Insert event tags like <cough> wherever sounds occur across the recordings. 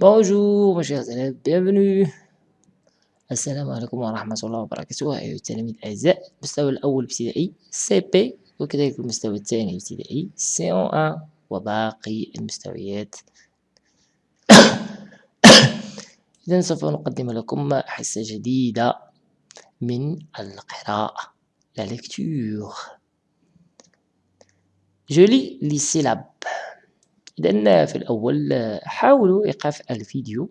Bonjour mes chers élèves. السلام عليكم ورحمة الله وبركاته أيها التلاميذ الأعزاء المستوى الأول ابتدائي سي بي وكذلك المستوى الثاني ابتدائي سي أو أن وباقي المستويات إذا سوف نقدم لكم حصة جديدة من القراءة لا ليكتور جولي لي سيلاب إذا في الأول حاولوا إيقاف الفيديو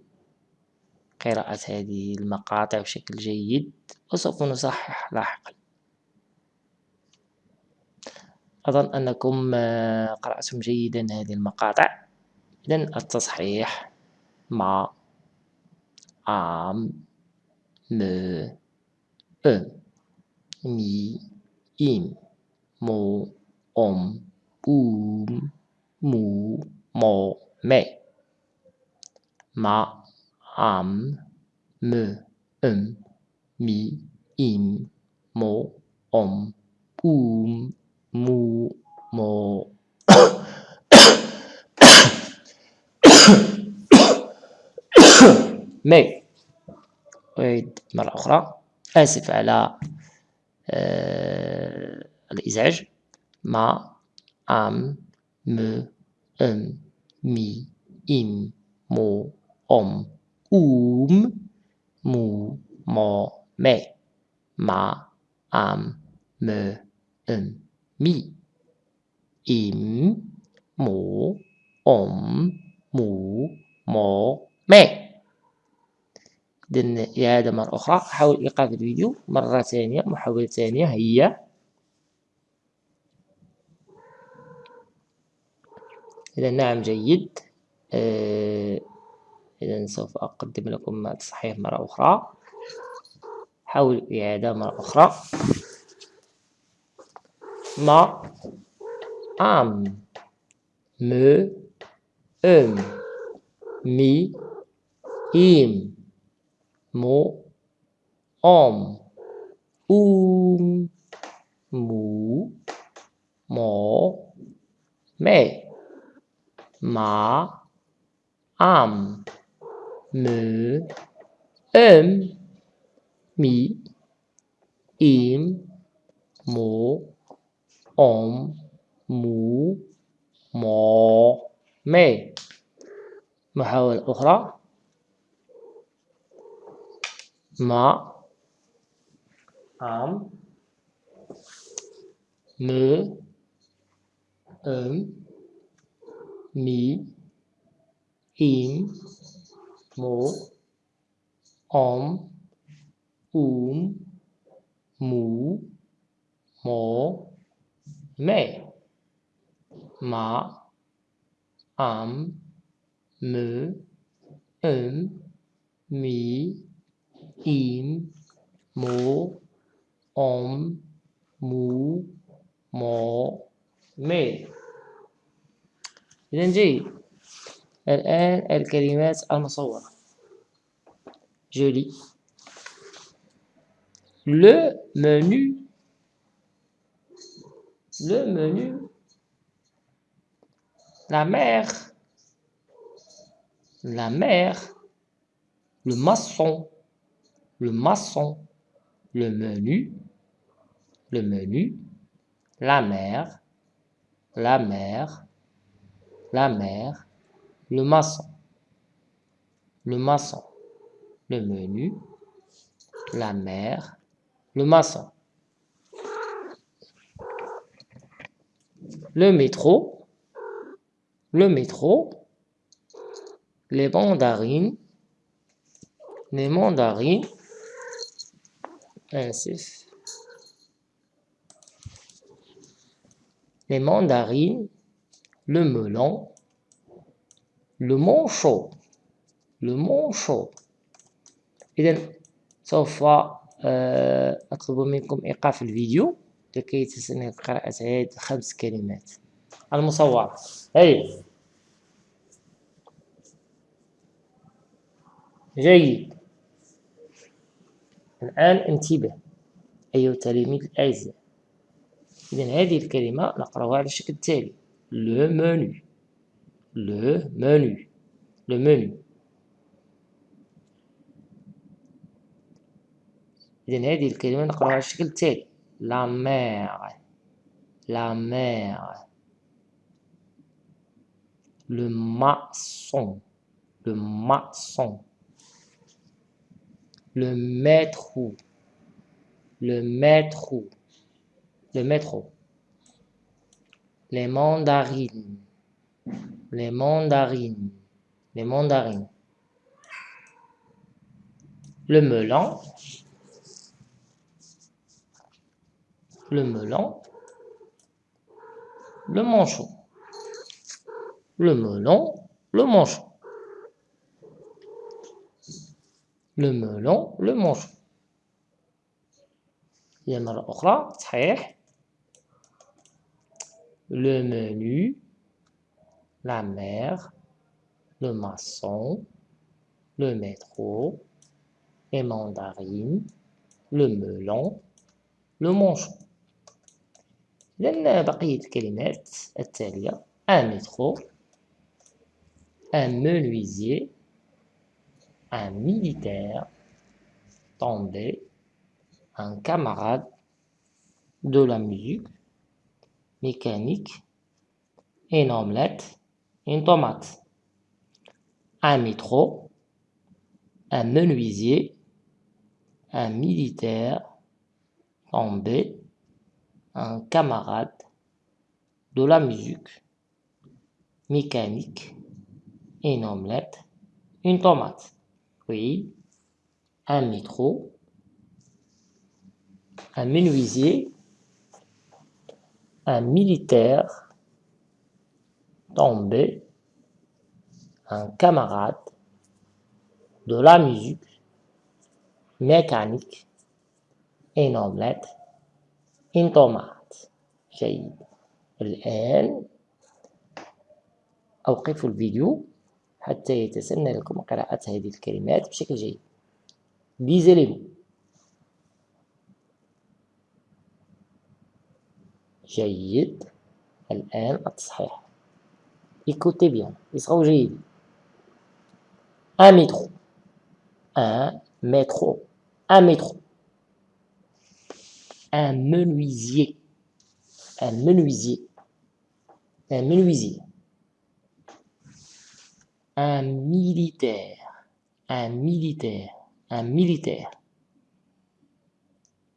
قراءة هذه المقاطع بشكل جيد وسوف نصحح لاحقا. أظن أنكم قرأتم جيدا هذه المقاطع. إذن التصحيح مع عام م أ مي إم مو أم أوم مو مو مي مع عم م ام مي إم مو أم أوم مو مو مي أعيد مرة أخرى آسف على آه الإزعاج مع أم م أم مي إم مو أم أوم مو مو مي مع أم م أم مي إم مو أم مو مو مي إذن إعادة مرة أخرى حاول إيقاف الفيديو مرة ثانية محاولة ثانية هيا إذا نعم جيد. آه، إذا سوف أقدم لكم التصحيح مرة أخرى. حاول الإعادة مرة أخرى. ما أم. م أم. مي إيم. مو أم. أم مو مو مي. مع أم م أم مي إم مو أم مو مو مي محاولة أخرى مع أم م أم mí ím mố, óm, úm, mú mố mẹ, má, ám, mớ ấm mí ím mố, óm, mú, mó, mẹ. إذا جيد الآن الكلمات المصورة جولي le menu le menu la mère la mère le maçon le maçon le menu le menu la mère la mère la mère, le maçon, le maçon, le menu, la mère, le maçon. Le métro, le métro, les mandarines, les mandarines, ainsi. Les mandarines, le melon, le manchot, le manchot. إذا سوف أطلب منكم إيقاف الفيديو. لكي تستمع قراءة هذه الخمس كلمات. المصورة هيا جيد. الآن انتبه أيها التلاميذ الأعزاء. إذا هذه الكلمة نقرأها على الشكل التالي. le menu, le menu, le menu. إذن هذه الكلمة نقراها على الشكل التالي la mer, la mer, le maçon, le maçon, le métro, le métro, le métro. les mandarines, les mandarines, les mandarines, le melon, le melon, le manchon, le melon, le manchon. le melon le manchon هي مرة أخرى صحيح le menu la mer le maçon le métro les mandarines le melon le manchon لأن بقية الكلمات التالية un métro un menuisier un militaire tombé, un camarade de la musique, mécanique, une omelette, une tomate, un métro, un menuisier, un militaire tombé, un camarade de la musique, mécanique, une omelette, une tomate. Oui. Un métro. Un menuisier Un militaire. Tombé. Un camarade. De la musique. Mécanique. Une omelette. Une tomate. جيد الآن أوقف الفيديو حتى يتسنى لكم قراءة هذه الكلمات بشكل جيد lisez الآن التصحيح écoutez bien يصغوا جيد un métro un métro un métro un menuisier un menuisier un menuisier un militaire, un militaire, un militaire.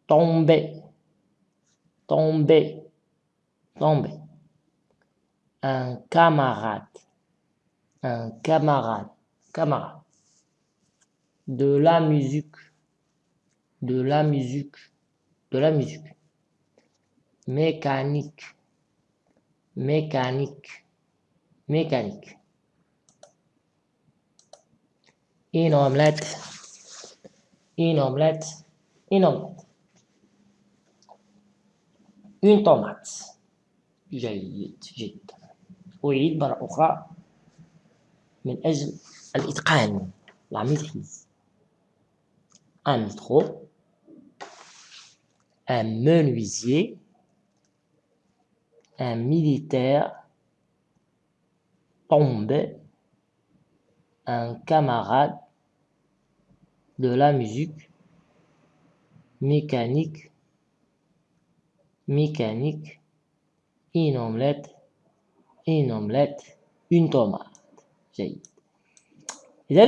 Tomber, tomber, tomber. Un camarade, un camarade, camarade. De la musique, de la musique, de la musique. Mécanique, mécanique, mécanique. une omelette. Une omelette. Une omelette. Une tomate جيد جدا أعيد مرة أخرى من أجل الإتقان la maîtrise un métro un menuisier un militaire tombe un camarade de la musique mécanique mécanique Une omelette une omelette une tomate جيد. إذا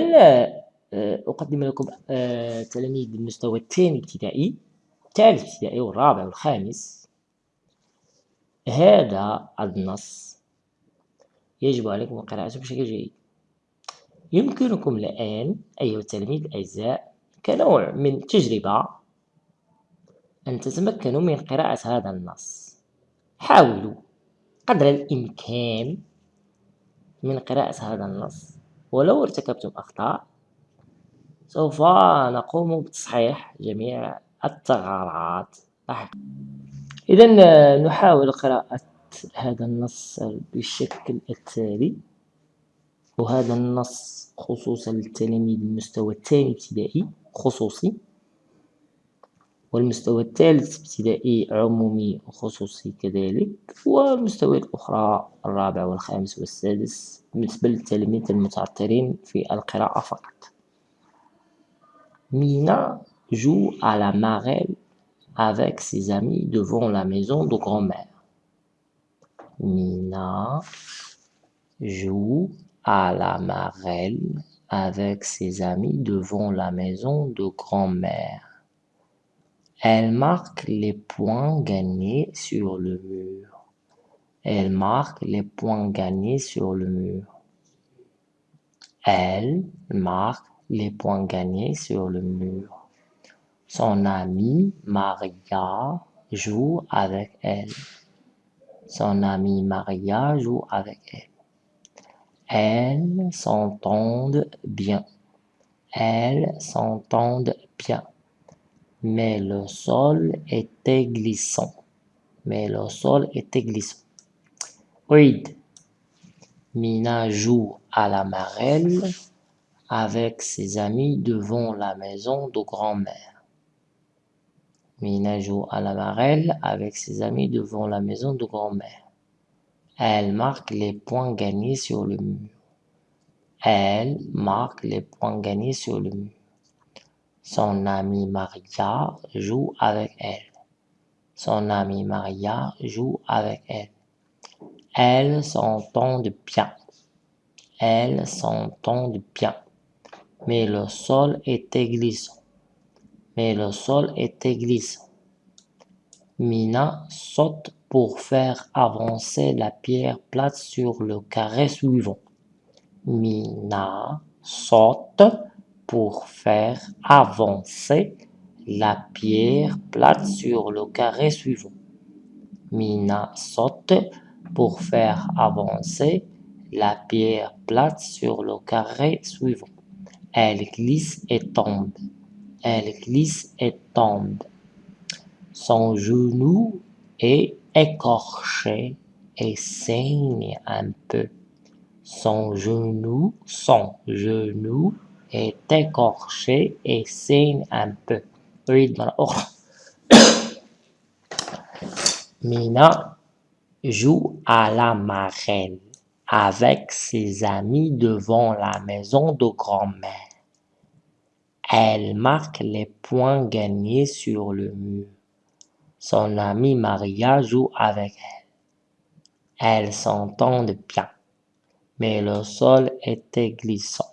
آه، أقدم لكم آه، تلاميذ المستوى الثاني ابتدائي الثالث ابتدائي والرابع والخامس. هذا النص. يجب عليكم قراءته بشكل جيد. يمكنكم الآن أيها التلاميذ الأعزاء كنوع من تجربة أن تتمكنوا من قراءة هذا النص. حاولوا قدر الإمكان من قراءة هذا النص. ولو ارتكبتم أخطاء سوف نقوم بتصحيح جميع الثغرات إذا نحاول قراءة هذا النص بالشكل التالي وهذا النص خصوصا للتلاميذ المستوى الثاني ابتدائي خصوصي. والمستوى الثالث ابتدائي عمومي وخصوصي كذلك والمستويات الأخرى الرابع والخامس والسادس بالنسبة للتلاميذ المتعثرين في القراءة فقط مينا joue à la marelle avec ses amis devant la maison de grand-mère. Mina joue à la marelle avec ses amis devant la maison de grand-mère. Elle marque les points gagnés sur le mur. Elle marque les points gagnés sur le mur. Elle marque les points gagnés sur le mur. Son amie Maria joue avec elle. Son amie Maria joue avec elle. Elles s'entendent bien. Elles s'entendent bien. Mais le sol était glissant. Mais le sol était glissant. Oui. Mina joue à la marelle avec ses amis devant la maison de grand-mère. Mina joue à la marelle avec ses amis devant la maison de grand-mère. Elle marque les points gagnés sur le mur. Elle marque les points gagnés sur le mur. Son amie Maria joue avec elle. Son amie Maria joue avec elle. Elles s'entendent bien. Elles s'entendent bien. Mais le sol était glissant. Mais le sol était glissant. Mina saute pour faire avancer la pierre plate sur le carré suivant. Mina saute pour faire avancer la pierre plate sur le carré suivant. Mina saute pour faire avancer la pierre plate sur le carré suivant. Elle glisse et tombe. Elle glisse et tombe. Son genou est écorché et saigne un peu. Son genou, son genou est écorché et saigne un peu. <coughs> Mina joue à la marelle avec ses amis devant la maison de grand-mère. Elle marque les points gagnés sur le mur. Son amie Maria joue avec elle. Elles s'entendent bien, mais le sol était glissant.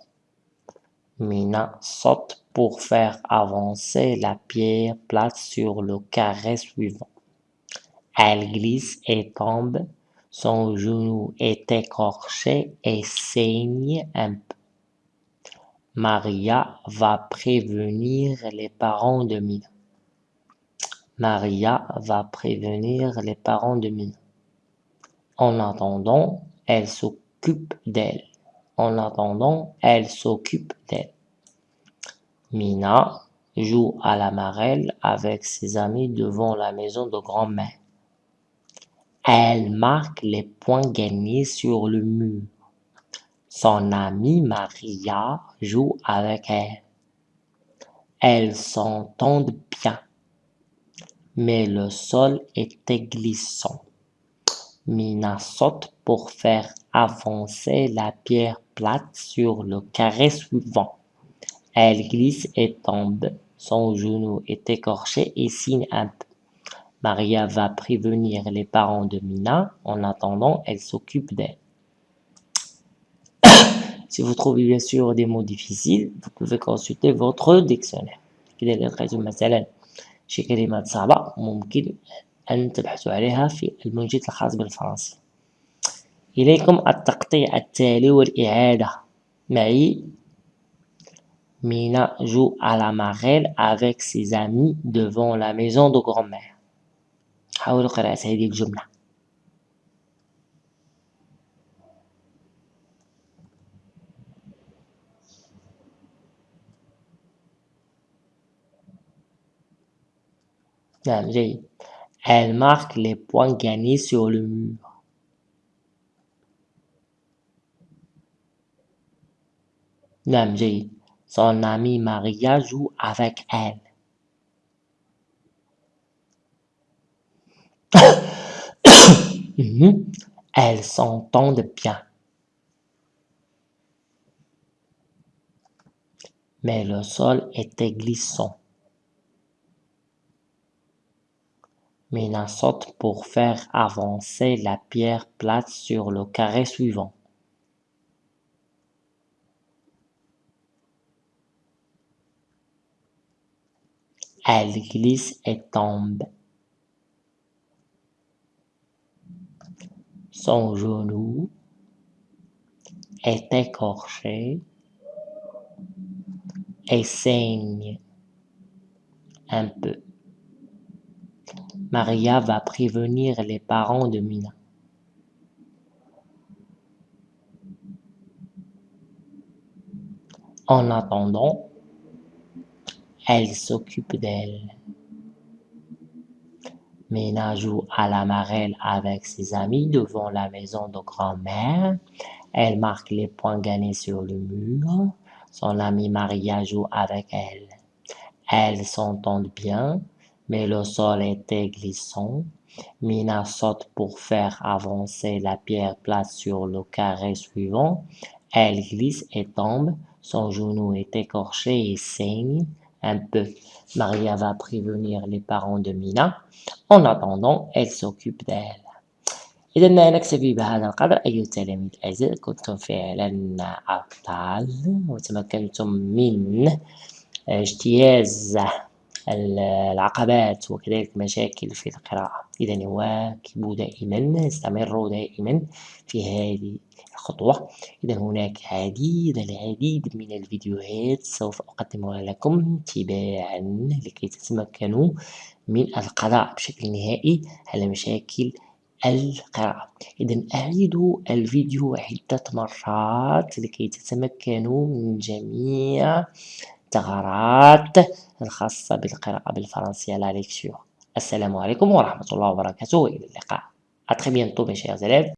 Mina saute pour faire avancer la pierre plate sur le carré suivant. Elle glisse et tombe. Son genou est écorché et saigne un peu. Maria va prévenir les parents de Mina. Maria va prévenir les parents de Mina. En attendant, elle s'occupe d'elle. En attendant, elle s'occupe d'elle. Mina joue à la marelle avec ses amis devant la maison de grand-mère. Elle marque les points gagnés sur le mur. Son amie Maria joue avec elle. Elles s'entendent bien, mais le sol était glissant. Mina saute pour faire avancer la pierre plate sur le carré suivant. Elle glisse et tombe. Son genou est écorché et signe un peu. Maria va prévenir les parents de Mina. En attendant, elle s'occupe d'elle. <coughs> si vous trouvez bien sûr des mots difficiles, vous pouvez consulter votre dictionnaire. كده اللي لقيتم مثلا شي كلمات صعبة ممكن أن تبحثوا عليها في المنجد الخاص بالفرنسي إليكم التقطيع التالي والإعادة معي joue à la marelle avec ses amis devant la maison de grand-mère. حاولوا قراءة هذه الجملة. نعم جيد. Elle marque les points gagnés sur le mur. Namji, son amie Maria joue avec elle. Elle <coughs> mhm. Elles s'entendent bien. Mais le sol était glissant. Mina saute pour faire avancer la pierre plate sur le carré suivant. Elle glisse et tombe. Son genou est écorché et saigne un peu. Maria va prévenir les parents de Mina. En attendant, elle s'occupe d'elle. Mina joue à la marelle avec ses amis devant la maison de grand-mère. Elle marque les points gagnés sur le mur. Son amie Maria joue avec elle. Elles s'entendent bien, mais le sol était glissant. Mina saute pour faire avancer la pierre plate sur le carré suivant. Elle glisse et tombe. Son genou est écorché et saigne un peu. Maria va prévenir les parents de Mina. En attendant, elle s'occupe d'elle. إذا نكتفي بهذا القدر أيها التلاميذ الأعزاء كنتم فعلا أبطال وتمكنتم من اجتياز العقبات وكذلك مشاكل في القراءة. إذا واكبوا دائما استمروا دائما في هذه الخطوة. إذا هناك عديد العديد من الفيديوهات سوف أقدمها لكم تباعا لكي تتمكنوا من القضاء بشكل نهائي على مشاكل القراءة. إذا أعيدوا الفيديو عدة مرات لكي تتمكنوا من جميع الثغرات الخاصة بالقراءة بالفرنسية لا السلام عليكم ورحمة الله وبركاته وإلى اللقاء. À très bientôt mes